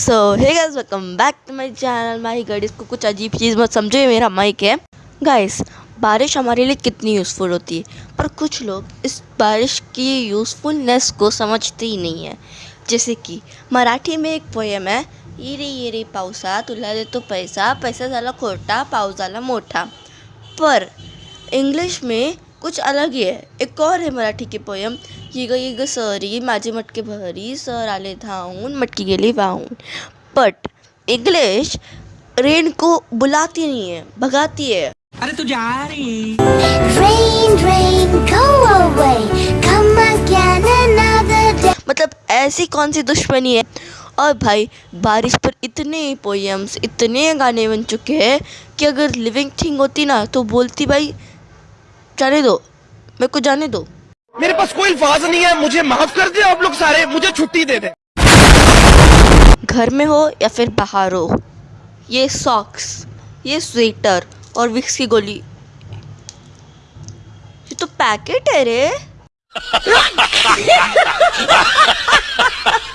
So hey welcome back to my channel my god इसको कुछ अजीब चीज़ मत समझो मेरा माइक है। गाइस बारिश हमारे लिए कितनी यूज़फुल होती है, पर कुछ लोग इस बारिश की यूज़फुलनेस को समझते ही नहीं है। जैसे कि, मराठी में एक पोएम है ये रे ये रे पावसा तुला देतो पैसा पैसा झाला खोटा पाऊस झाला मोठा। पर इंग्लिश में कुछ अलग ही है एक और है मराठी की पोयम ये ग ये ग सरी माझे मटके भरी सर आले धावून मटकी गेली वाहून बट इंग्लिश रेन को बुलाती नहीं है भगाती है अरे तू जा रही Rain, rain, go away. Come again another day. मतलब ऐसी कौन सी दुश्मनी है और भाई बारिश पर इतने पोएम्स इतने गाने बन चुके हैं कि अगर लिविंग थिंग होती ना तो बोलती भाई जाने दो। मेरे को जाने दो। मेरे पास कोई अल्फाज नहीं है मुझे माफ़ कर दे आप लोग सारे मुझे छुट्टी दे दे। घर में हो या फिर बाहर हो ये सॉक्स ये स्वेटर और विक्स की गोली। ये तो पैकेट है रे।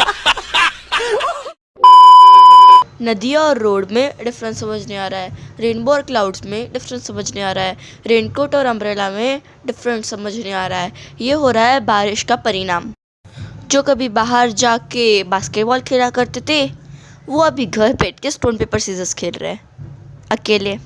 नदिया और रोड में डिफरेंस समझ नहीं आ रहा है। रेनबो और क्लाउड्स में डिफरेंस समझ नहीं आ रहा है। रेनकोट और अम्ब्रेला में डिफरेंस समझ नहीं आ रहा है। ये हो रहा है बारिश का परिणाम। जो कभी बाहर जाके बास्केटबॉल खेला करते थे, वो अभी घर बैठ के स्टोन पेपर सीजर्स खेल रहे हैं। अकेले।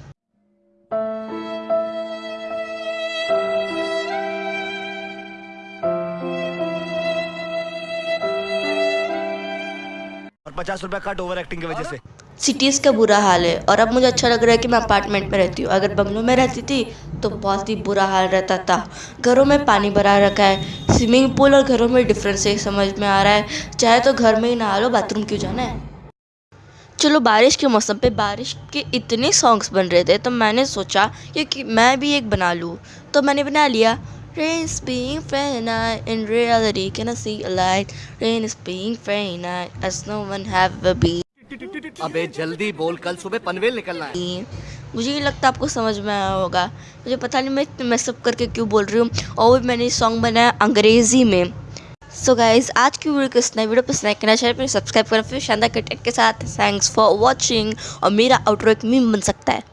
पचास रुपया कट ओवर एक्टिंग की वजह से। सिटीज़ का बुरा हाल है और अब मुझे अच्छा लग रहा है कि मैं अपार्टमेंट में रहती हूँ। अगर बंगलों में रहती थी तो बहुत ही बुरा हाल रहता था। घरों में पानी भरा रखा है। स्विमिंग पूल और घरों में डिफरेंस है, समझ में आ रहा है। चाहे तो घर में ही नहा लो बाथरूम क्यों जाना है? चलो, बारिश के मौसम पे, बारिश के इतने सॉन्ग्स बन रहे थे तो मैंने सोचा कि मैं भी एक बना लूँ। तो मैंने बना लिया। Rain is being very night, in reality can I see a light? Rain is being very night, as no one have ever been. अबे जल्दी बोल कल सुबह पनवेल निकलना है। मुझे नहीं लगता आपको समझ में आया होगा। मुझे पता नहीं मैं इतने मैसअप करके क्यों बोल रही हूँ। और मैंने सॉन्ग बनाया अंग्रेज़ी में। सो so गाइज़ आज की वीडियो को इतना वीडियो पसंद करना चैनल पर सब्सक्राइब करना फिर शानदार कंटेंट के साथ। थैंक्स फॉर वॉचिंग और मेरा आउटरो एक मीम बन सकता है।